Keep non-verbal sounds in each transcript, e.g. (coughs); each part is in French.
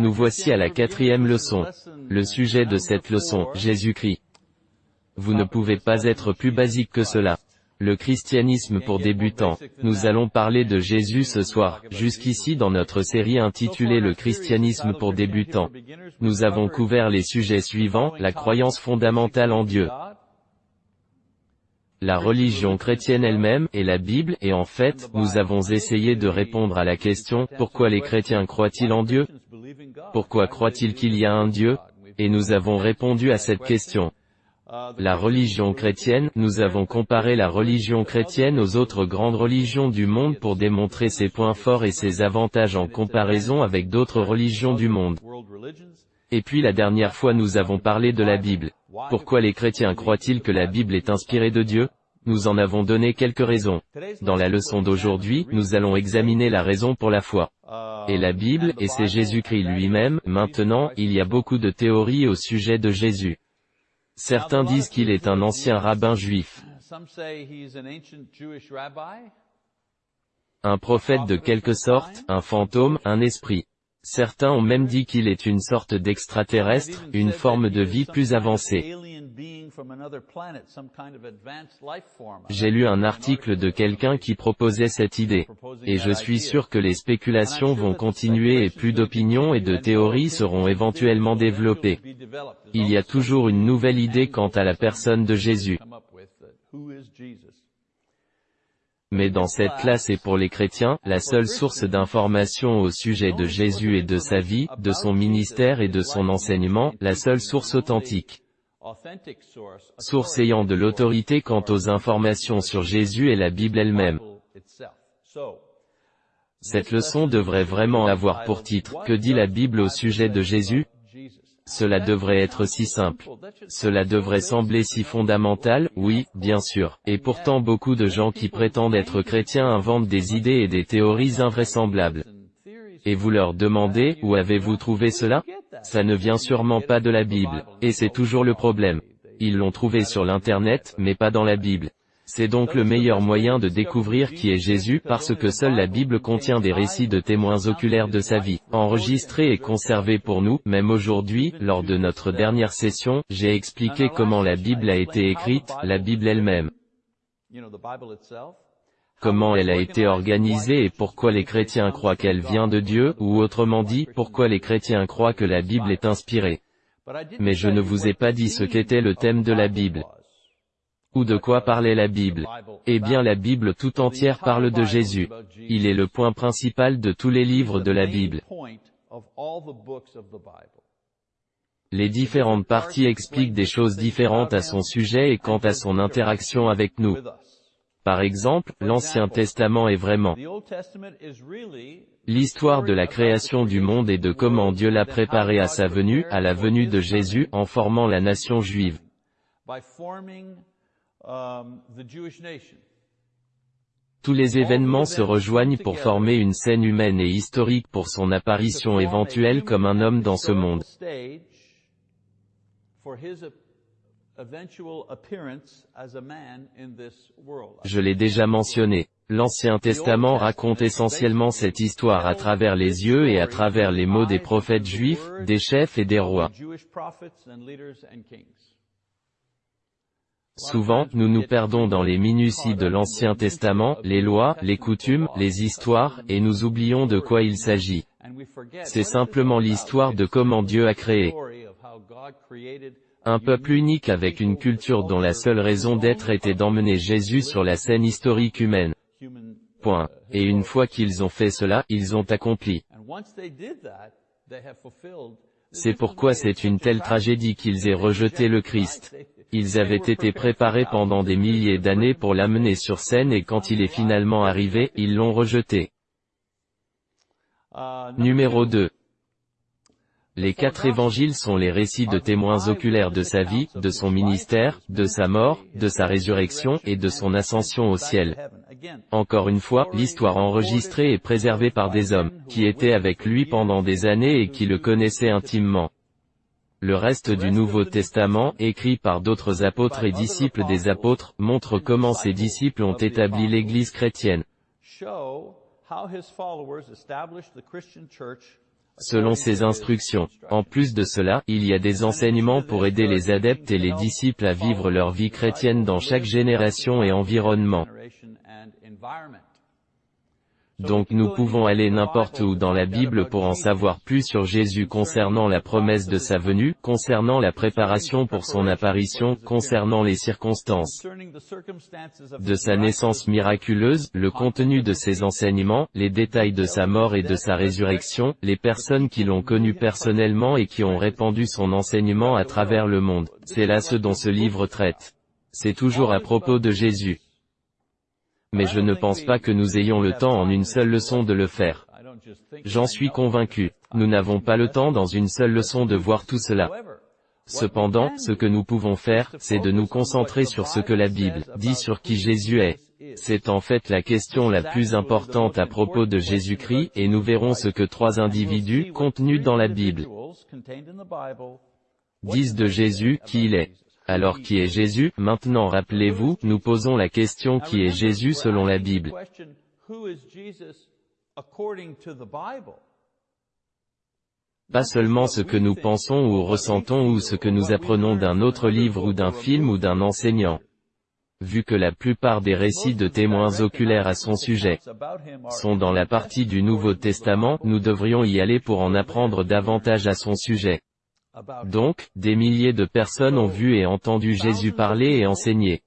Nous voici à la quatrième leçon. Le sujet de cette leçon, Jésus-Christ. Vous ne pouvez pas être plus basique que cela. Le christianisme pour débutants. Nous allons parler de Jésus ce soir. Jusqu'ici dans notre série intitulée Le christianisme pour débutants. Nous avons couvert les sujets suivants, la croyance fondamentale en Dieu, la religion chrétienne elle-même, et la Bible, et en fait, nous avons essayé de répondre à la question, pourquoi les chrétiens croient-ils en Dieu? Pourquoi croient-ils qu'il y a un Dieu? Et nous avons répondu à cette question. La religion chrétienne, nous avons comparé la religion chrétienne aux autres grandes religions du monde pour démontrer ses points forts et ses avantages en comparaison avec d'autres religions du monde. Et puis la dernière fois nous avons parlé de la Bible. Pourquoi les chrétiens croient-ils que la Bible est inspirée de Dieu? Nous en avons donné quelques raisons. Dans la leçon d'aujourd'hui, nous allons examiner la raison pour la foi. Et la Bible, et c'est Jésus-Christ lui-même, maintenant, il y a beaucoup de théories au sujet de Jésus. Certains disent qu'il est un ancien rabbin juif. Un prophète de quelque sorte, un fantôme, un esprit. Certains ont même dit qu'il est une sorte d'extraterrestre, une forme de vie plus avancée. J'ai lu un article de quelqu'un qui proposait cette idée. Et je suis sûr que les spéculations vont continuer et plus d'opinions et de théories seront éventuellement développées. Il y a toujours une nouvelle idée quant à la personne de Jésus. Mais dans cette classe et pour les chrétiens, la seule source d'information au sujet de Jésus et de sa vie, de son ministère et de son enseignement, la seule source authentique. Source ayant de l'autorité quant aux informations sur Jésus et la Bible elle-même. Cette leçon devrait vraiment avoir pour titre, Que dit la Bible au sujet de Jésus? Cela devrait être si simple. Cela devrait sembler si fondamental, oui, bien sûr. Et pourtant beaucoup de gens qui prétendent être chrétiens inventent des idées et des théories invraisemblables. Et vous leur demandez, où avez-vous trouvé cela? Ça ne vient sûrement pas de la Bible. Et c'est toujours le problème. Ils l'ont trouvé sur l'Internet, mais pas dans la Bible. C'est donc le meilleur moyen de découvrir qui est Jésus parce que seule la Bible contient des récits de témoins oculaires de sa vie, enregistrés et conservés pour nous, même aujourd'hui, lors de notre dernière session, j'ai expliqué comment la Bible a été écrite, la Bible elle-même. Comment elle a été organisée et pourquoi les chrétiens croient qu'elle vient de Dieu, ou autrement dit, pourquoi les chrétiens croient que la Bible est inspirée. Mais je ne vous ai pas dit ce qu'était le thème de la Bible. Ou de quoi parlait la Bible Eh bien la Bible tout entière parle de Jésus. Il est le point principal de tous les livres de la Bible. Les différentes parties expliquent des choses différentes à son sujet et quant à son interaction avec nous. Par exemple, l'Ancien Testament est vraiment l'histoire de la création du monde et de comment Dieu l'a préparé à sa venue, à la venue de Jésus, en formant la nation juive. Um, Tous les événements se rejoignent pour former une scène humaine et historique pour son apparition éventuelle comme un homme dans ce monde. Je l'ai déjà mentionné. L'Ancien Testament raconte essentiellement cette histoire à travers les yeux et à travers les mots des prophètes juifs, des chefs et des rois. Souvent, nous nous perdons dans les minuties de l'Ancien Testament, les lois, les coutumes, les histoires, et nous oublions de quoi il s'agit. C'est simplement l'histoire de comment Dieu a créé un peuple unique avec une culture dont la seule raison d'être était d'emmener Jésus sur la scène historique humaine. Point. Et une fois qu'ils ont fait cela, ils ont accompli. C'est pourquoi c'est une telle tragédie qu'ils aient rejeté le Christ. Ils avaient été préparés pendant des milliers d'années pour l'amener sur scène et quand il est finalement arrivé, ils l'ont rejeté. Numéro 2. Les quatre évangiles sont les récits de témoins oculaires de sa vie, de son ministère, de sa mort, de sa résurrection, et de son ascension au ciel. Encore une fois, l'histoire enregistrée est préservée par des hommes, qui étaient avec lui pendant des années et qui le connaissaient intimement. Le reste du Nouveau Testament, écrit par d'autres apôtres et disciples des apôtres, montre comment ces disciples ont établi l'Église chrétienne. selon ses instructions. En plus de cela, il y a des enseignements pour aider les adeptes et les disciples à vivre leur vie chrétienne dans chaque génération et environnement. Donc nous pouvons aller n'importe où dans la Bible pour en savoir plus sur Jésus concernant la promesse de sa venue, concernant la préparation pour son apparition, concernant les circonstances de sa naissance miraculeuse, le contenu de ses enseignements, les détails de sa mort et de sa résurrection, les personnes qui l'ont connu personnellement et qui ont répandu son enseignement à travers le monde. C'est là ce dont ce livre traite. C'est toujours à propos de Jésus mais je ne pense pas que nous ayons le temps en une seule leçon de le faire. J'en suis convaincu. Nous n'avons pas le temps dans une seule leçon de voir tout cela. Cependant, ce que nous pouvons faire, c'est de nous concentrer sur ce que la Bible dit sur qui Jésus est. C'est en fait la question la plus importante à propos de Jésus-Christ, et nous verrons ce que trois individus, contenus dans la Bible, disent de Jésus, qui il est. Alors qui est Jésus? Maintenant rappelez-vous, nous posons la question qui est Jésus selon la Bible. Pas seulement ce que nous pensons ou ressentons ou ce que nous apprenons d'un autre livre ou d'un film ou d'un enseignant. Vu que la plupart des récits de témoins oculaires à son sujet sont dans la partie du Nouveau Testament, nous devrions y aller pour en apprendre davantage à son sujet. Donc, des milliers de personnes ont vu et entendu Jésus parler et enseigner,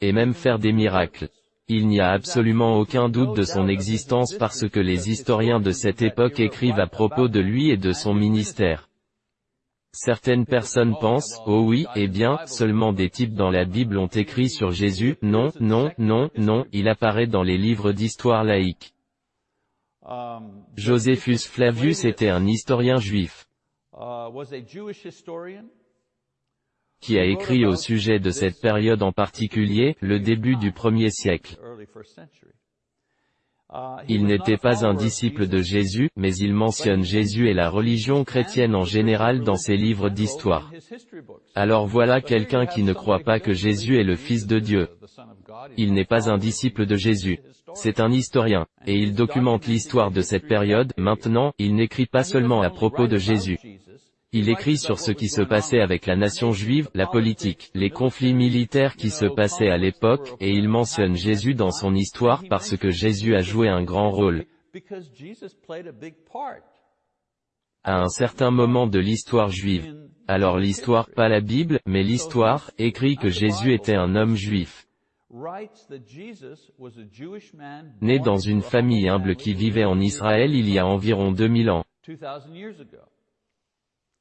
et même faire des miracles. Il n'y a absolument aucun doute de son existence parce que les historiens de cette époque écrivent à propos de lui et de son ministère. Certaines personnes pensent, oh oui, eh bien, seulement des types dans la Bible ont écrit sur Jésus, non, non, non, non, il apparaît dans les livres d'histoire laïque. Josephus Flavius était un historien juif qui a écrit au sujet de cette période en particulier, le début du premier siècle. Il n'était pas un disciple de Jésus, mais il mentionne Jésus et la religion chrétienne en général dans ses livres d'histoire. Alors voilà quelqu'un qui ne croit pas que Jésus est le Fils de Dieu. Il n'est pas un disciple de Jésus. C'est un historien, et il documente l'histoire de cette période. Maintenant, il n'écrit pas seulement à propos de Jésus. Il écrit sur ce qui se passait avec la nation juive, la politique, les conflits militaires qui se passaient à l'époque, et il mentionne Jésus dans son histoire parce que Jésus a joué un grand rôle à un certain moment de l'histoire juive. Alors l'histoire, pas la Bible, mais l'histoire, écrit que Jésus était un homme juif né dans une famille humble qui vivait en Israël il y a environ 2000 ans.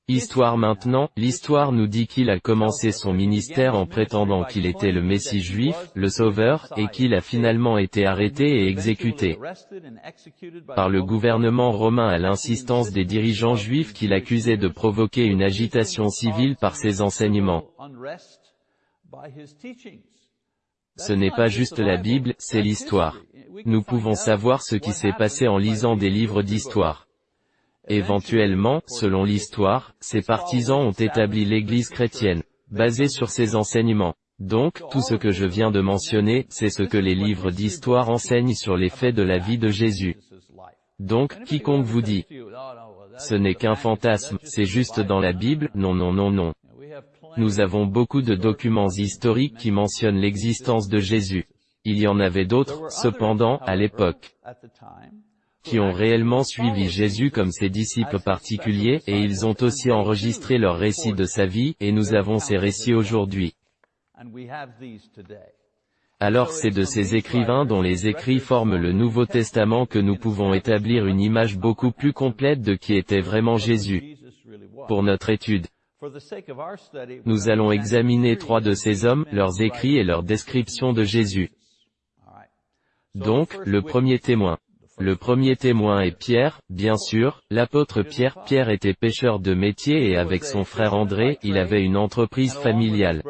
Histoire maintenant, l'histoire nous dit qu'il a commencé son ministère en prétendant qu'il était le Messie juif, le Sauveur, et qu'il a finalement été arrêté et exécuté par le gouvernement romain à l'insistance des dirigeants juifs qui l'accusaient de provoquer une agitation civile par ses enseignements. Ce n'est pas juste la Bible, c'est l'histoire. Nous pouvons savoir ce qui s'est passé en lisant des livres d'histoire. Éventuellement, selon l'histoire, ses partisans ont établi l'Église chrétienne, basée sur ses enseignements. Donc, tout ce que je viens de mentionner, c'est ce que les livres d'histoire enseignent sur les faits de la vie de Jésus. Donc, quiconque vous dit, ce n'est qu'un fantasme, c'est juste dans la Bible, non non non non. Nous avons beaucoup de documents historiques qui mentionnent l'existence de Jésus. Il y en avait d'autres, cependant, à l'époque, qui ont réellement suivi Jésus comme ses disciples particuliers, et ils ont aussi enregistré leur récit de sa vie, et nous avons ces récits aujourd'hui. Alors c'est de ces écrivains dont les écrits forment le Nouveau Testament que nous pouvons établir une image beaucoup plus complète de qui était vraiment Jésus. Pour notre étude, nous allons examiner trois de ces hommes, leurs écrits et leur description de Jésus. Donc, le premier témoin. Le premier témoin est Pierre, bien sûr, l'apôtre Pierre. Pierre était pêcheur de métier et avec son frère André, il avait une entreprise familiale.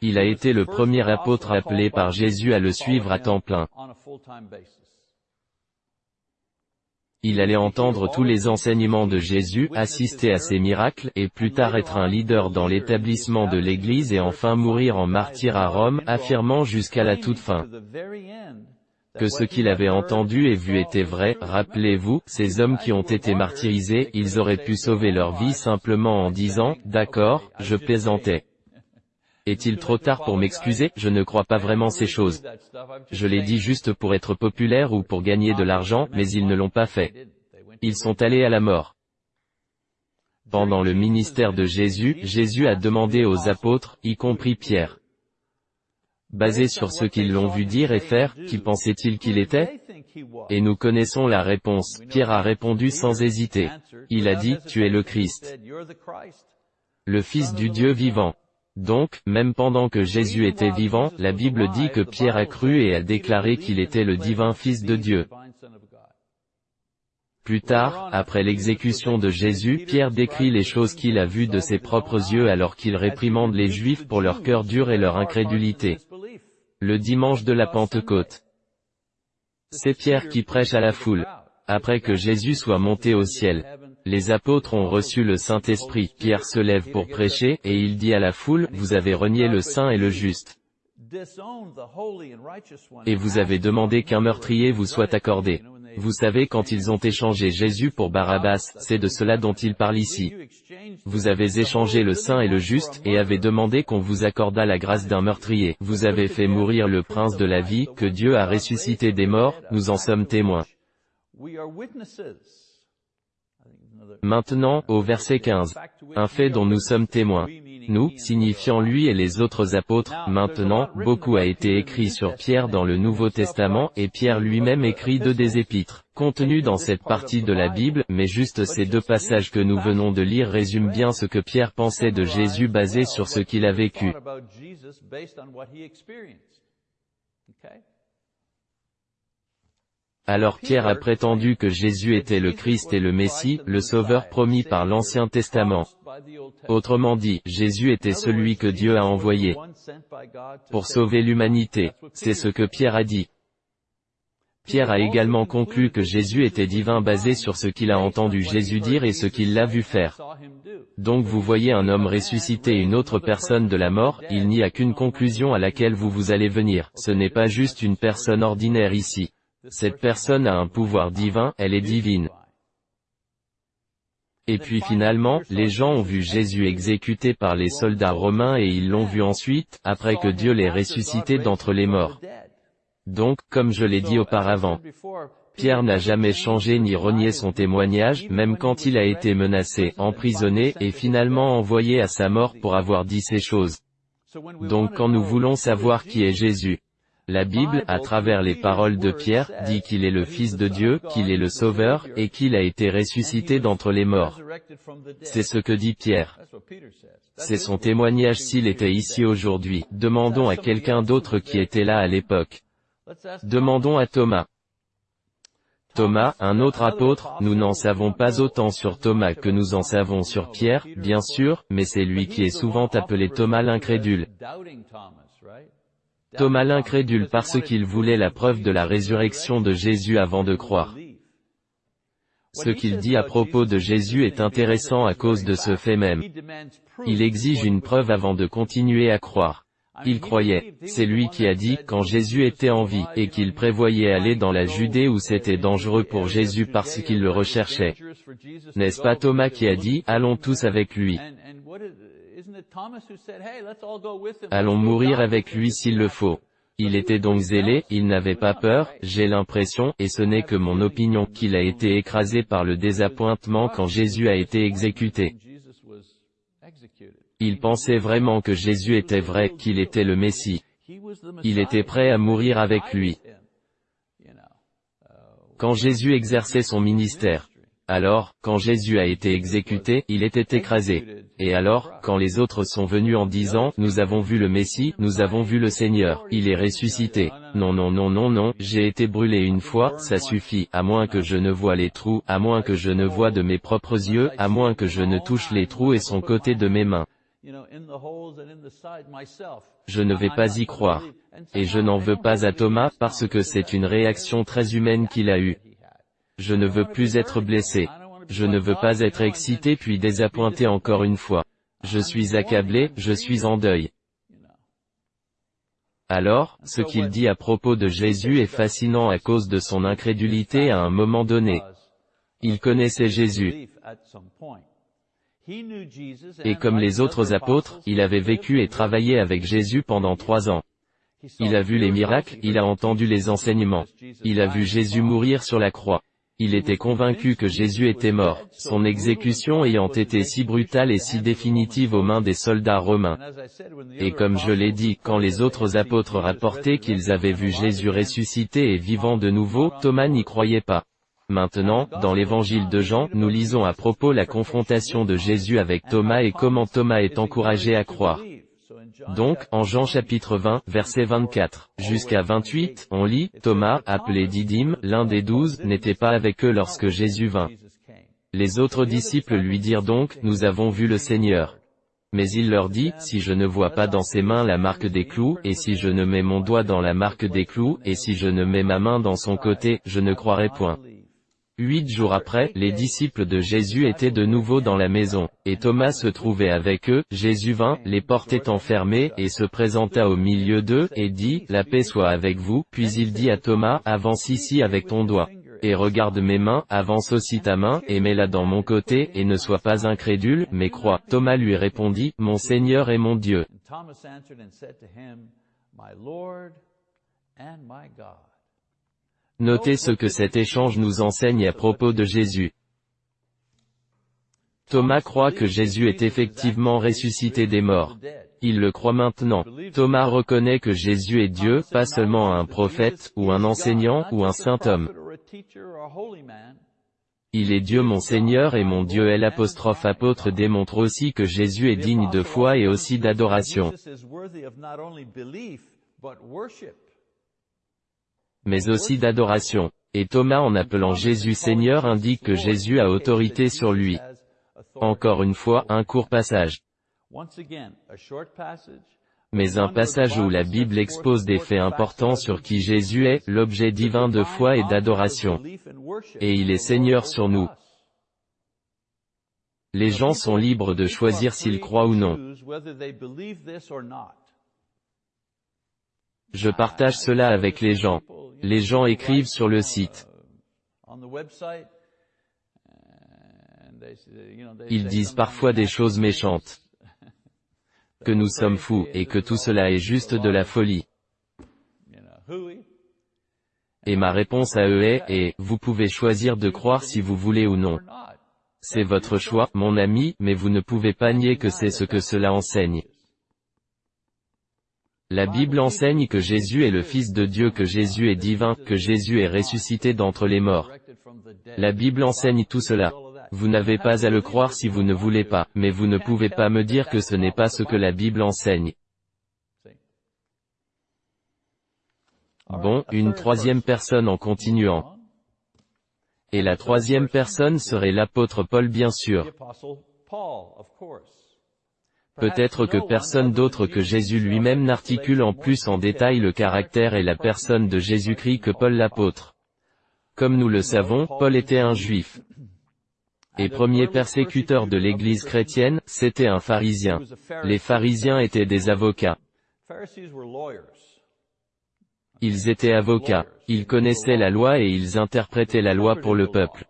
Il a été le premier apôtre appelé par Jésus à le suivre à temps plein. Il allait entendre tous les enseignements de Jésus, assister à ses miracles, et plus tard être un leader dans l'établissement de l'Église et enfin mourir en martyr à Rome, affirmant jusqu'à la toute fin que ce qu'il avait entendu et vu était vrai, rappelez-vous, ces hommes qui ont été martyrisés, ils auraient pu sauver leur vie simplement en disant, d'accord, je plaisantais. Est-il trop tard pour m'excuser? Je ne crois pas vraiment ces choses. Je l'ai dit juste pour être populaire ou pour gagner de l'argent, mais ils ne l'ont pas fait. Ils sont allés à la mort. Pendant le ministère de Jésus, Jésus a demandé aux apôtres, y compris Pierre, basé sur ce qu'ils l'ont vu dire et faire, qui pensait-il qu'il était? Et nous connaissons la réponse. Pierre a répondu sans hésiter. Il a dit, tu es le Christ, le Fils du Dieu vivant. Donc, même pendant que Jésus était vivant, la Bible dit que Pierre a cru et a déclaré qu'il était le divin Fils de Dieu. Plus tard, après l'exécution de Jésus, Pierre décrit les choses qu'il a vues de ses propres yeux alors qu'il réprimande les Juifs pour leur cœur dur et leur incrédulité. Le dimanche de la Pentecôte. C'est Pierre qui prêche à la foule. Après que Jésus soit monté au ciel, les apôtres ont reçu le Saint-Esprit. Pierre se lève pour prêcher, et il dit à la foule, vous avez renié le Saint et le Juste. Et vous avez demandé qu'un meurtrier vous soit accordé. Vous savez quand ils ont échangé Jésus pour Barabbas, c'est de cela dont il parle ici. Vous avez échangé le saint et le juste, et avez demandé qu'on vous accordât la grâce d'un meurtrier. Vous avez fait mourir le prince de la vie, que Dieu a ressuscité des morts, nous en sommes témoins. Maintenant, au verset 15. Un fait dont nous sommes témoins. Nous, signifiant lui et les autres apôtres, maintenant, beaucoup a été écrit sur Pierre dans le Nouveau Testament, et Pierre lui-même écrit deux des épîtres, contenus dans cette partie de la Bible, mais juste ces deux passages que nous venons de lire résument bien ce que Pierre pensait de Jésus basé sur ce qu'il a vécu. Alors Pierre a prétendu que Jésus était le Christ et le Messie, le Sauveur promis par l'Ancien Testament. Autrement dit, Jésus était celui que Dieu a envoyé pour sauver l'humanité. C'est ce que Pierre a dit. Pierre a également conclu que Jésus était divin basé sur ce qu'il a entendu Jésus dire et ce qu'il l'a vu faire. Donc vous voyez un homme ressusciter une autre personne de la mort, il n'y a qu'une conclusion à laquelle vous vous allez venir, ce n'est pas juste une personne ordinaire ici. Cette personne a un pouvoir divin, elle est divine. Et puis finalement, les gens ont vu Jésus exécuté par les soldats romains et ils l'ont vu ensuite, après que Dieu l'ait ressuscité d'entre les morts. Donc, comme je l'ai dit auparavant, Pierre n'a jamais changé ni renié son témoignage, même quand il a été menacé, emprisonné, et finalement envoyé à sa mort pour avoir dit ces choses. Donc quand nous voulons savoir qui est Jésus, la Bible, à travers les paroles de Pierre, dit qu'il est le Fils de Dieu, qu'il est le Sauveur, et qu'il a été ressuscité d'entre les morts. C'est ce que dit Pierre. C'est son témoignage s'il était ici aujourd'hui. Demandons à quelqu'un d'autre qui était là à l'époque. Demandons à Thomas. Thomas, un autre apôtre, nous n'en savons pas autant sur Thomas que nous en savons sur Pierre, bien sûr, mais c'est lui qui est souvent appelé Thomas l'incrédule. Thomas l'incrédule parce qu'il voulait la preuve de la résurrection de Jésus avant de croire. Ce qu'il dit à propos de Jésus est intéressant à cause de ce fait même. Il exige une preuve avant de continuer à croire. Il croyait, c'est lui qui a dit, quand Jésus était en vie, et qu'il prévoyait aller dans la Judée où c'était dangereux pour Jésus parce qu'il le recherchait. N'est-ce pas Thomas qui a dit, allons tous avec lui? Allons mourir avec lui s'il le faut. Il était donc zélé, il n'avait pas peur, j'ai l'impression, et ce n'est que mon opinion, qu'il a été écrasé par le désappointement quand Jésus a été exécuté. Il pensait vraiment que Jésus était vrai, qu'il était le Messie. Il était prêt à mourir avec lui. Quand Jésus exerçait son ministère, alors, quand Jésus a été exécuté, il était écrasé. Et alors, quand les autres sont venus en disant, nous avons vu le Messie, nous avons vu le Seigneur, il est ressuscité. Non non non non non, j'ai été brûlé une fois, ça suffit, à moins que je ne vois les trous, à moins que je ne vois de mes propres yeux, à moins que je ne touche les trous et son côté de mes mains. Je ne vais pas y croire. Et je n'en veux pas à Thomas parce que c'est une réaction très humaine qu'il a eue. Je ne veux plus être blessé. Je ne veux pas être excité puis désappointé encore une fois. Je suis accablé, je suis en deuil. Alors, ce qu'il dit à propos de Jésus est fascinant à cause de son incrédulité à un moment donné. Il connaissait Jésus. Et comme les autres apôtres, il avait vécu et travaillé avec Jésus pendant trois ans. Il a vu les miracles, il a entendu les enseignements. Il a vu Jésus mourir sur la croix. Il était convaincu que Jésus était mort, son exécution ayant été si brutale et si définitive aux mains des soldats romains. Et comme je l'ai dit, quand les autres apôtres rapportaient qu'ils avaient vu Jésus ressuscité et vivant de nouveau, Thomas n'y croyait pas. Maintenant, dans l'évangile de Jean, nous lisons à propos la confrontation de Jésus avec Thomas et comment Thomas est encouragé à croire. Donc, en Jean chapitre 20, verset 24, jusqu'à 28, on lit, Thomas, appelé Didyme, l'un des douze, n'était pas avec eux lorsque Jésus vint. Les autres disciples lui dirent donc, nous avons vu le Seigneur. Mais il leur dit, si je ne vois pas dans ses mains la marque des clous, et si je ne mets mon doigt dans la marque des clous, et si je ne mets ma main dans son côté, je ne croirai point. Huit jours après, les disciples de Jésus étaient de nouveau dans la maison, et Thomas se trouvait avec eux, Jésus vint, les portes étant fermées, et se présenta au milieu d'eux, et dit, La paix soit avec vous, puis il dit à Thomas, Avance ici avec ton doigt, et regarde mes mains, avance aussi ta main, et mets-la dans mon côté, et ne sois pas incrédule, mais crois. Thomas lui répondit, Mon Seigneur et mon Dieu. Notez ce que cet échange nous enseigne à propos de Jésus. Thomas croit que Jésus est effectivement ressuscité des morts. Il le croit maintenant. Thomas reconnaît que Jésus est Dieu, pas seulement un prophète, ou un enseignant, ou un saint homme. Il est Dieu mon Seigneur et mon Dieu L apostrophe apôtre démontre aussi que Jésus est digne de foi et aussi d'adoration mais aussi d'adoration. Et Thomas en appelant Jésus Seigneur indique que Jésus a autorité sur lui. Encore une fois, un court passage. Mais un passage où la Bible expose des faits importants sur qui Jésus est, l'objet divin de foi et d'adoration. Et il est Seigneur sur nous. Les gens sont libres de choisir s'ils croient ou non. Je partage cela avec les gens. Les gens écrivent sur le site. Ils disent parfois des choses méchantes. Que nous sommes fous, et que tout cela est juste de la folie. Et ma réponse à eux est, et, vous pouvez choisir de croire si vous voulez ou non. C'est votre choix, mon ami, mais vous ne pouvez pas nier que c'est ce que cela enseigne. La Bible enseigne que Jésus est le Fils de Dieu, que Jésus est divin, que Jésus est ressuscité d'entre les morts. La Bible enseigne tout cela. Vous n'avez pas à le croire si vous ne voulez pas, mais vous ne pouvez pas me dire que ce n'est pas ce que la Bible enseigne. Bon, une troisième personne en continuant. Et la troisième personne serait l'apôtre Paul bien sûr. Peut-être que personne d'autre que Jésus lui-même n'articule en plus en détail le caractère et la personne de Jésus-Christ que Paul l'apôtre. Comme nous le savons, Paul était un juif. (coughs) Et premier persécuteur de l'Église chrétienne, c'était un pharisien. Les pharisiens étaient des avocats. Ils étaient avocats. Ils connaissaient la loi et ils interprétaient la loi pour le peuple.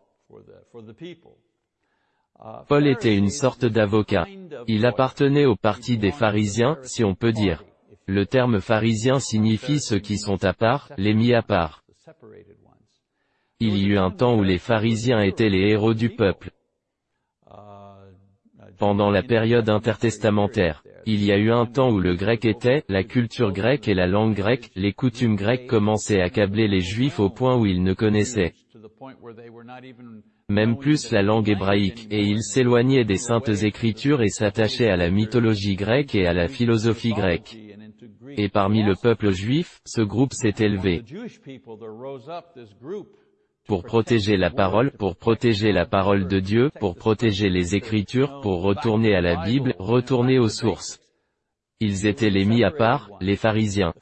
Paul était une sorte d'avocat. Il appartenait au parti des pharisiens, si on peut dire. Le terme pharisien signifie ceux qui sont à part, les mis à part. Il y eut un temps où les pharisiens étaient les héros du peuple. Pendant la période intertestamentaire, il y a eu un temps où le grec était, la culture grecque et la langue grecque, les coutumes grecques commençaient à accabler les juifs au point où ils ne connaissaient même plus la langue hébraïque, et il s'éloignait des saintes écritures et s'attachait à la mythologie grecque et à la philosophie grecque. Et parmi le peuple juif, ce groupe s'est élevé pour protéger la parole, pour protéger la parole de Dieu, pour protéger les Écritures, pour retourner à la Bible, retourner aux sources. Ils étaient les mis à part, les pharisiens.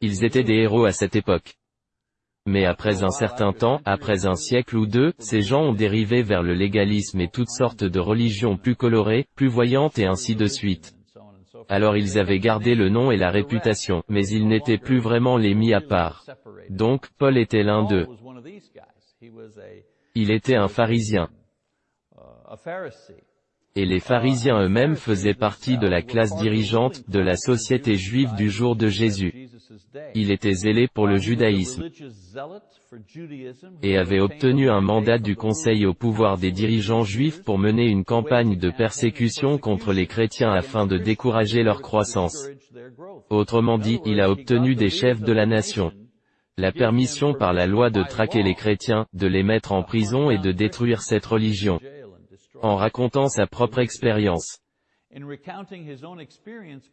Ils étaient des héros à cette époque. Mais après un certain temps, après un siècle ou deux, ces gens ont dérivé vers le légalisme et toutes sortes de religions plus colorées, plus voyantes et ainsi de suite. Alors ils avaient gardé le nom et la réputation, mais ils n'étaient plus vraiment les mis à part. Donc, Paul était l'un d'eux. Il était un pharisien. Et les pharisiens eux-mêmes faisaient partie de la classe dirigeante, de la société juive du jour de Jésus. Il était zélé pour le judaïsme et avait obtenu un mandat du Conseil au pouvoir des dirigeants juifs pour mener une campagne de persécution contre les chrétiens afin de décourager leur croissance. Autrement dit, il a obtenu des chefs de la nation la permission par la loi de traquer les chrétiens, de les mettre en prison et de détruire cette religion. En racontant sa propre expérience,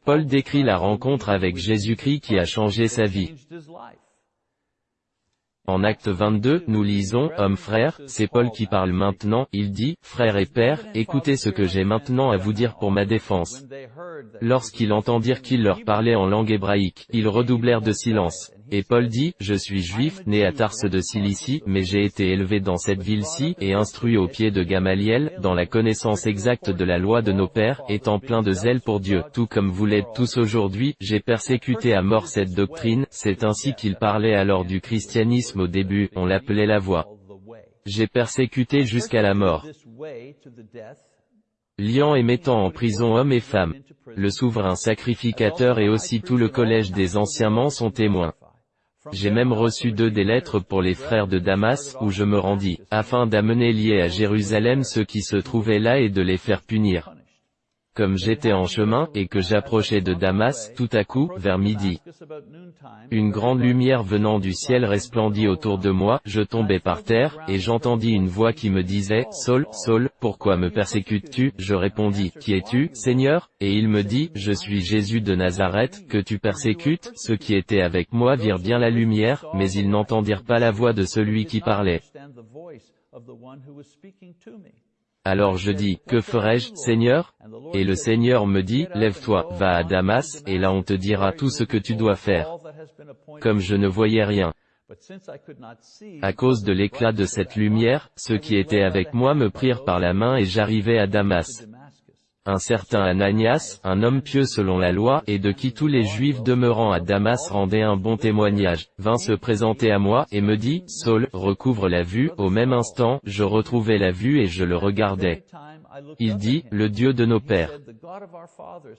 Paul décrit la rencontre avec Jésus-Christ qui a changé sa vie. En acte 22, nous lisons, Homme frère, c'est Paul qui parle maintenant, il dit, Frère et Père, écoutez ce que j'ai maintenant à vous dire pour ma défense. Lorsqu'ils entendirent qu'il leur parlait en langue hébraïque, ils redoublèrent de silence. Et Paul dit, Je suis juif, né à Tarse de Cilicie, mais j'ai été élevé dans cette ville-ci, et instruit au pied de Gamaliel, dans la connaissance exacte de la loi de nos pères, étant plein de zèle pour Dieu, tout comme vous l'êtes tous aujourd'hui, j'ai persécuté à mort cette doctrine, c'est ainsi qu'il parlait alors du christianisme au début, on l'appelait la voie. J'ai persécuté jusqu'à la mort liant et mettant en prison hommes et femmes. Le souverain sacrificateur et aussi tout le collège des anciens sont témoins. J'ai même reçu deux des lettres pour les frères de Damas, où je me rendis, afin d'amener liés à Jérusalem ceux qui se trouvaient là et de les faire punir comme j'étais en chemin, et que j'approchais de Damas, tout à coup, vers midi. Une grande lumière venant du ciel resplendit autour de moi, je tombais par terre, et j'entendis une voix qui me disait, Saul, Saul, pourquoi me persécutes-tu? Je répondis, Qui es-tu, Seigneur? Et il me dit, Je suis Jésus de Nazareth, que tu persécutes. Ceux qui étaient avec moi virent bien la lumière, mais ils n'entendirent pas la voix de celui qui parlait. Alors je dis, que ferai-je, Seigneur? Et le Seigneur me dit, lève-toi, va à Damas, et là on te dira tout ce que tu dois faire. Comme je ne voyais rien. À cause de l'éclat de cette lumière, ceux qui étaient avec moi me prirent par la main et j'arrivai à Damas un certain Ananias, un homme pieux selon la loi, et de qui tous les Juifs demeurant à Damas rendaient un bon témoignage, vint se présenter à moi, et me dit, Saul, recouvre la vue, au même instant, je retrouvai la vue et je le regardais. Il dit, le Dieu de nos pères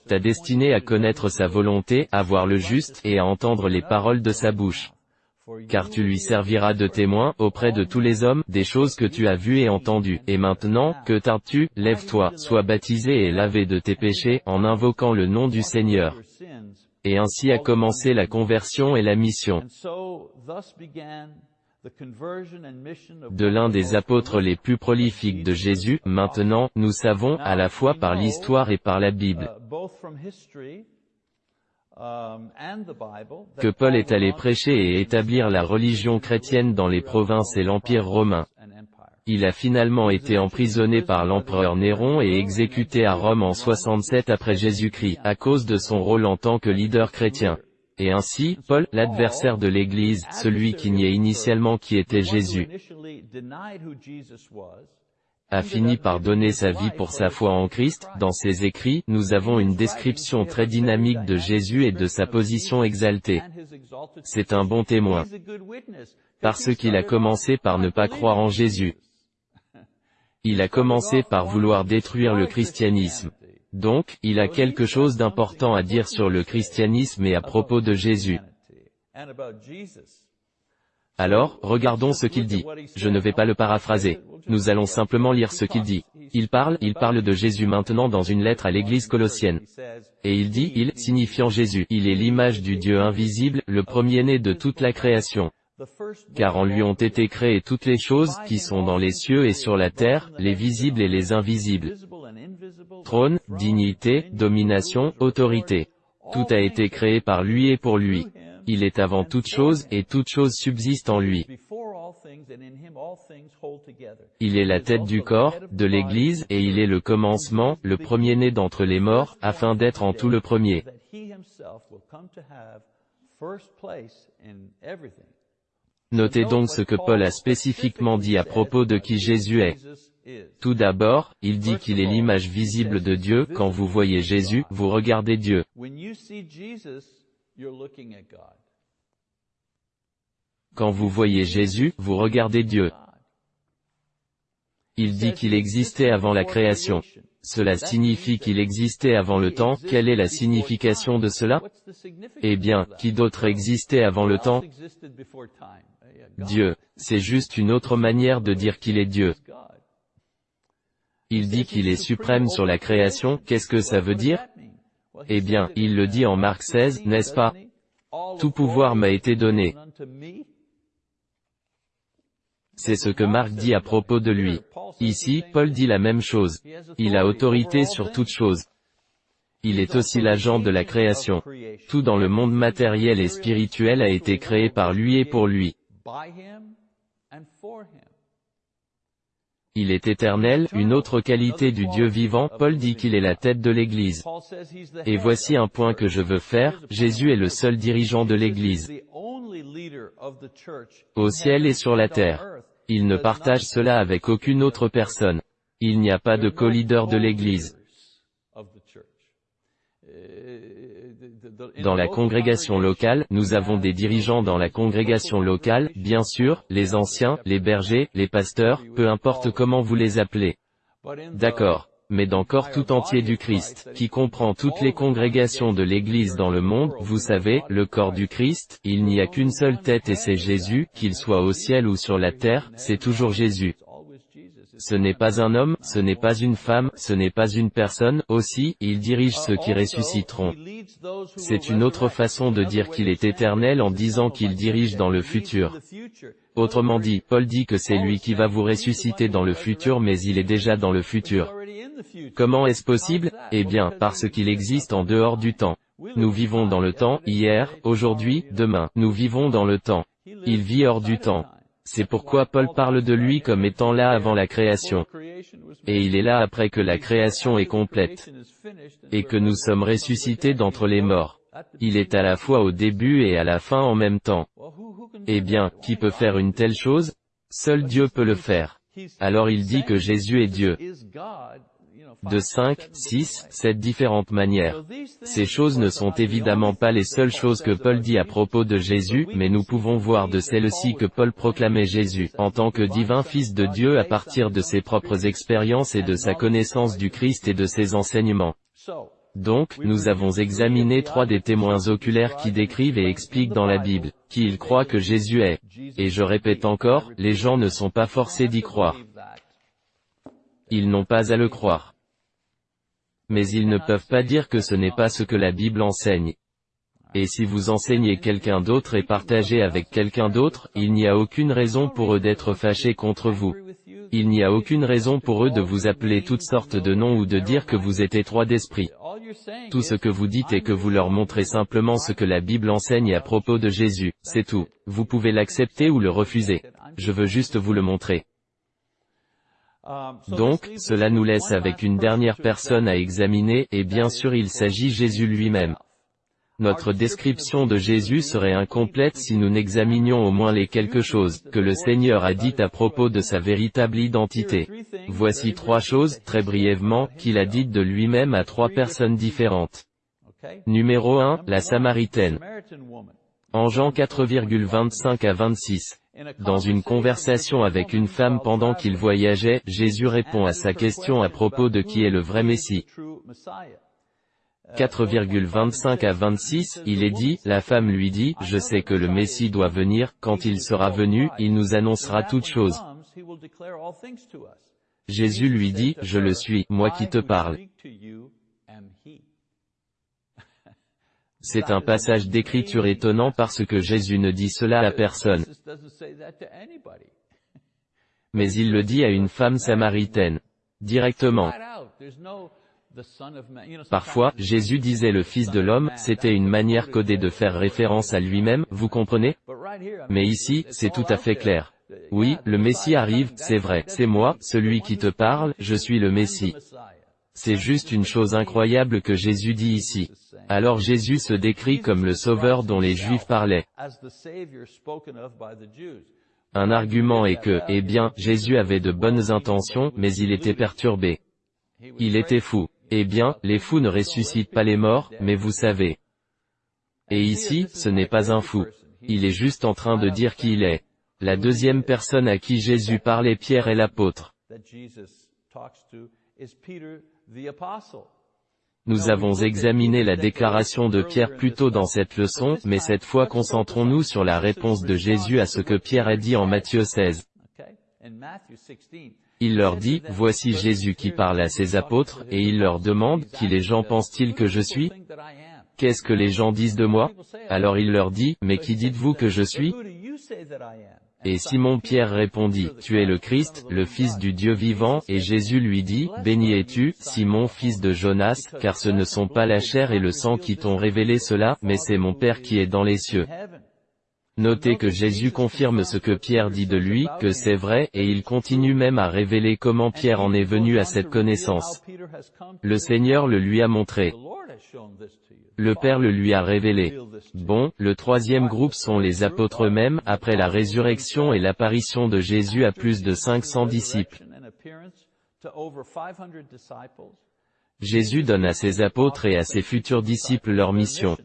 t'a destiné à connaître sa volonté, à voir le juste, et à entendre les paroles de sa bouche car tu lui serviras de témoin, auprès de tous les hommes, des choses que tu as vues et entendues. Et maintenant, que tardes-tu, lève-toi, sois baptisé et lavé de tes péchés, en invoquant le nom du Seigneur. Et ainsi a commencé la conversion et la mission de l'un des apôtres les plus prolifiques de Jésus, maintenant, nous savons, à la fois par l'histoire et par la Bible, que Paul est allé prêcher et établir la religion chrétienne dans les provinces et l'Empire romain. Il a finalement été emprisonné par l'empereur Néron et exécuté à Rome en 67 après Jésus-Christ, à cause de son rôle en tant que leader chrétien. Et ainsi, Paul, l'adversaire de l'Église, celui qui niait initialement qui était Jésus, a fini par donner sa vie pour sa foi en Christ, dans ses écrits, nous avons une description très dynamique de Jésus et de sa position exaltée. C'est un bon témoin. Parce qu'il a commencé par ne pas croire en Jésus. Il a commencé par vouloir détruire le christianisme. Donc, il a quelque chose d'important à dire sur le christianisme et à propos de Jésus. Alors, regardons ce qu'il dit. Je ne vais pas le paraphraser. Nous allons simplement lire ce qu'il dit. Il parle, il parle de Jésus maintenant dans une lettre à l'église colossienne. Et il dit, il, signifiant Jésus, il est l'image du Dieu invisible, le premier-né de toute la création. Car en lui ont été créées toutes les choses, qui sont dans les cieux et sur la terre, les visibles et les invisibles. Trône, dignité, domination, autorité. Tout a été créé par lui et pour lui. Il est avant toute chose, et toute chose subsiste en lui. Il est la tête du corps, de l'Église, et il est le commencement, le premier-né d'entre les morts, afin d'être en tout le premier. Notez donc ce que Paul a spécifiquement dit à propos de qui Jésus est. Tout d'abord, il dit qu'il est l'image visible de Dieu, quand vous voyez Jésus, vous regardez Dieu. Quand vous voyez Jésus, vous regardez Dieu. Il dit qu'il existait avant la création. Cela signifie qu'il existait avant le temps, quelle est la signification de cela? Eh bien, qui d'autre existait avant le temps? Dieu. C'est juste une autre manière de dire qu'il est Dieu. Il dit qu'il est suprême sur la création, qu'est-ce que ça veut dire? Eh bien, il le dit en Marc 16, n'est-ce pas? Tout pouvoir m'a été donné. C'est ce que Marc dit à propos de lui. Ici, Paul dit la même chose. Il a autorité sur toute chose. Il est aussi l'agent de la création. Tout dans le monde matériel et spirituel a été créé par lui et pour lui. Il est éternel, une autre qualité du Dieu vivant, Paul dit qu'il est la tête de l'Église. Et voici un point que je veux faire, Jésus est le seul dirigeant de l'Église. Au ciel et sur la terre. Il ne partage cela avec aucune autre personne. Il n'y a pas de co-leader de l'Église. Dans la congrégation locale, nous avons des dirigeants dans la congrégation locale, bien sûr, les anciens, les bergers, les pasteurs, peu importe comment vous les appelez. D'accord mais dans corps tout entier du Christ, qui comprend toutes les congrégations de l'Église dans le monde, vous savez, le corps du Christ, il n'y a qu'une seule tête et c'est Jésus, qu'il soit au ciel ou sur la terre, c'est toujours Jésus. Ce n'est pas un homme, ce n'est pas une femme, ce n'est pas une personne, aussi, il dirige ceux qui ressusciteront. C'est une autre façon de dire qu'il est éternel en disant qu'il dirige dans le futur. Autrement dit, Paul dit que c'est lui qui va vous ressusciter dans le futur mais il est déjà dans le futur. Comment est-ce possible? Eh bien, parce qu'il existe en dehors du temps. Nous vivons dans le temps, hier, aujourd'hui, demain. Nous vivons dans le temps. Il vit hors du temps. C'est pourquoi Paul parle de lui comme étant là avant la création. Et il est là après que la création est complète. Et que nous sommes ressuscités d'entre les morts. Il est à la fois au début et à la fin en même temps. Eh bien, qui peut faire une telle chose? Seul Dieu peut le faire. Alors il dit que Jésus est Dieu de 5, 6, 7 différentes manières. Ces choses ne sont évidemment pas les seules choses que Paul dit à propos de Jésus, mais nous pouvons voir de celles-ci que Paul proclamait Jésus, en tant que divin Fils de Dieu à partir de ses propres expériences et de sa connaissance du Christ et de ses enseignements. Donc, nous avons examiné trois des témoins oculaires qui décrivent et expliquent dans la Bible, qui ils croient que Jésus est. Et je répète encore, les gens ne sont pas forcés d'y croire. Ils n'ont pas à le croire mais ils ne peuvent pas dire que ce n'est pas ce que la Bible enseigne. Et si vous enseignez quelqu'un d'autre et partagez avec quelqu'un d'autre, il n'y a aucune raison pour eux d'être fâchés contre vous. Il n'y a aucune raison pour eux de vous appeler toutes sortes de noms ou de dire que vous êtes étroit d'esprit. Tout ce que vous dites est que vous leur montrez simplement ce que la Bible enseigne à propos de Jésus, c'est tout. Vous pouvez l'accepter ou le refuser. Je veux juste vous le montrer. Donc, cela nous laisse avec une dernière personne à examiner, et bien sûr il s'agit Jésus lui-même. Notre description de Jésus serait incomplète si nous n'examinions au moins les quelque chose que le Seigneur a dit à propos de sa véritable identité. Voici trois choses, très brièvement, qu'il a dites de lui-même à trois personnes différentes. Numéro 1, la Samaritaine. En Jean 4,25 à 26. Dans une conversation avec une femme pendant qu'il voyageait, Jésus répond à sa question à propos de qui est le vrai Messie. 4,25 à 26, il est dit, la femme lui dit, je sais que le Messie doit venir, quand il sera venu, il nous annoncera toutes choses. Jésus lui dit, je le suis, moi qui te parle. C'est un passage d'écriture étonnant parce que Jésus ne dit cela à personne. Mais il le dit à une femme samaritaine. Directement. Parfois, Jésus disait le Fils de l'homme, c'était une manière codée de faire référence à lui-même, vous comprenez? Mais ici, c'est tout à fait clair. Oui, le Messie arrive, c'est vrai, c'est moi, celui qui te parle, je suis le Messie. C'est juste une chose incroyable que Jésus dit ici. Alors Jésus se décrit comme le Sauveur dont les Juifs parlaient. Un argument est que, eh bien, Jésus avait de bonnes intentions, mais il était perturbé. Il était fou. Eh bien, les fous ne ressuscitent pas les morts, mais vous savez. Et ici, ce n'est pas un fou. Il est juste en train de dire qui il est. La deuxième personne à qui Jésus parlait Pierre est l'apôtre. Nous avons examiné la déclaration de Pierre plus tôt dans cette leçon, mais cette fois concentrons-nous sur la réponse de Jésus à ce que Pierre a dit en Matthieu 16. Il leur dit, Voici Jésus qui parle à ses apôtres, et il leur demande, Qui les gens pensent-ils que je suis? Qu'est-ce que les gens disent de moi? Alors il leur dit, Mais qui dites-vous que je suis? Et Simon-Pierre répondit, Tu es le Christ, le Fils du Dieu vivant, et Jésus lui dit, Béni es-tu, Simon fils de Jonas, car ce ne sont pas la chair et le sang qui t'ont révélé cela, mais c'est mon Père qui est dans les cieux. Notez que Jésus confirme ce que Pierre dit de lui, que c'est vrai, et il continue même à révéler comment Pierre en est venu à cette connaissance. Le Seigneur le lui a montré. Le Père le lui a révélé. Bon, le troisième groupe sont les apôtres eux-mêmes, après la résurrection et l'apparition de Jésus à plus de 500 disciples. Jésus donne à ses apôtres et à ses futurs disciples leur mission.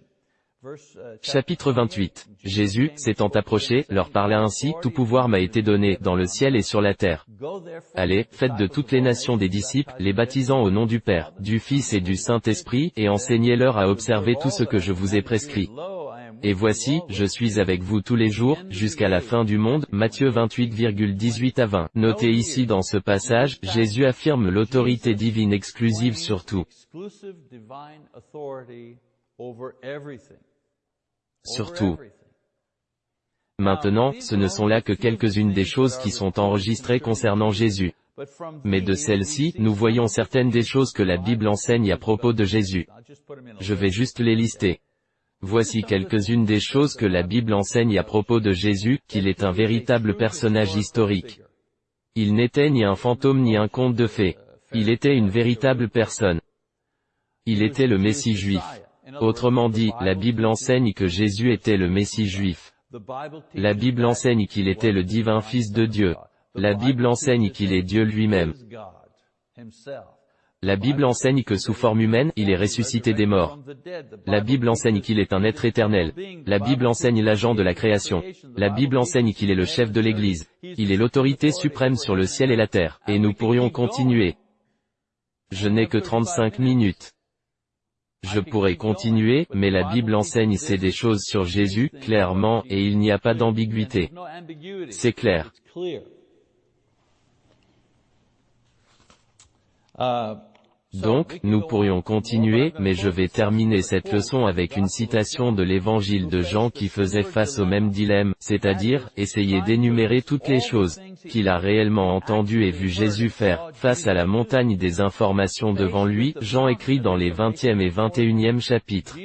Chapitre 28. Jésus, s'étant approché, leur parla ainsi, Tout pouvoir m'a été donné, dans le ciel et sur la terre. Allez, faites de toutes les nations des disciples, les baptisant au nom du Père, du Fils et du Saint-Esprit, et enseignez-leur à observer tout ce que je vous ai prescrit. Et voici, je suis avec vous tous les jours, jusqu'à la fin du monde, Matthieu 28,18 à 20. Notez ici dans ce passage, Jésus affirme l'autorité divine exclusive sur tout surtout. Maintenant, ce ne sont là que quelques-unes des choses qui sont enregistrées concernant Jésus. Mais de celles-ci, nous voyons certaines des choses que la Bible enseigne à propos de Jésus. Je vais juste les lister. Voici quelques-unes des choses que la Bible enseigne à propos de Jésus, qu'il est un véritable personnage historique. Il n'était ni un fantôme ni un conte de fées. Il était une véritable personne. Il était le Messie juif. Autrement dit, la Bible enseigne que Jésus était le Messie juif. La Bible enseigne qu'il était le divin Fils de Dieu. La Bible enseigne qu'il est Dieu lui-même. La Bible enseigne que sous forme humaine, il est ressuscité des morts. La Bible enseigne qu'il est un être éternel. La Bible enseigne l'agent de la création. La Bible enseigne qu'il est le chef de l'Église. Il est l'autorité suprême sur le ciel et la terre. Et nous pourrions continuer. Je n'ai que 35 minutes. Je pourrais continuer, mais la Bible enseigne c'est des choses sur Jésus, clairement, et il n'y a pas d'ambiguïté. C'est clair. Donc, nous pourrions continuer, mais je vais terminer cette leçon avec une citation de l'évangile de Jean qui faisait face au même dilemme, c'est-à-dire, essayer d'énumérer toutes les choses qu'il a réellement entendues et vu Jésus faire, face à la montagne des informations devant lui, Jean écrit dans les 20e et 21e chapitres.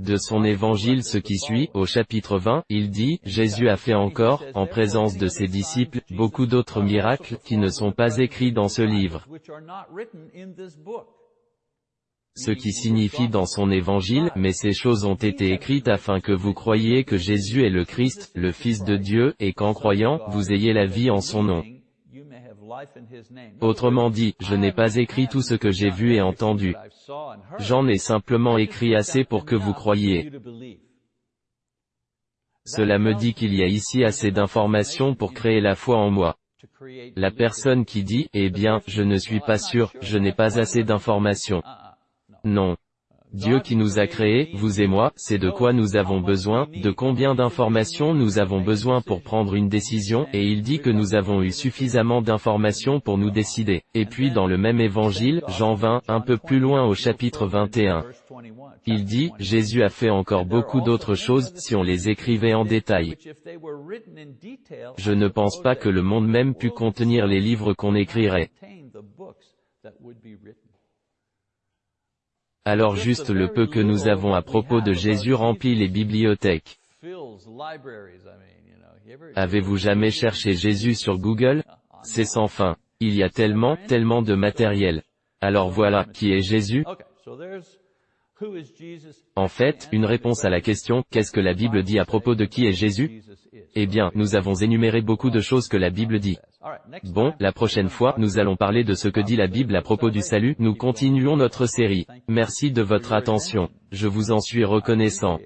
De son évangile ce qui suit, au chapitre 20, il dit, Jésus a fait encore, en présence de ses disciples, beaucoup d'autres miracles, qui ne sont pas écrits ce. Ce qui signifie dans son évangile, mais ces choses ont été écrites afin que vous croyiez que Jésus est le Christ, le Fils de Dieu, et qu'en croyant, vous ayez la vie en son nom. Autrement dit, je n'ai pas écrit tout ce que j'ai vu et entendu. J'en ai simplement écrit assez pour que vous croyiez. Cela me dit qu'il y a ici assez d'informations pour créer la foi en moi. La personne qui dit, eh bien, je ne suis pas sûr, je n'ai pas assez d'informations. Non. Dieu qui nous a créés, vous et moi, c'est de quoi nous avons besoin, de combien d'informations nous avons besoin pour prendre une décision, et il dit que nous avons eu suffisamment d'informations pour nous décider. Et puis dans le même évangile, Jean 20, un peu plus loin au chapitre 21. Il dit, Jésus a fait encore beaucoup d'autres choses, si on les écrivait en détail. Je ne pense pas que le monde même pût contenir les livres qu'on écrirait. Alors juste le peu que nous avons à propos de Jésus remplit les bibliothèques. Avez-vous jamais cherché Jésus sur Google? C'est sans fin. Il y a tellement, tellement de matériel. Alors voilà, qui est Jésus En fait, une réponse à la question « Qu'est-ce que la Bible dit à propos de qui est Jésus ?» Eh bien, nous avons énuméré beaucoup de choses que la Bible dit. Bon, la prochaine fois, nous allons parler de ce que dit la Bible à propos du salut. Nous continuons notre série. Merci de votre attention. Je vous en suis reconnaissant.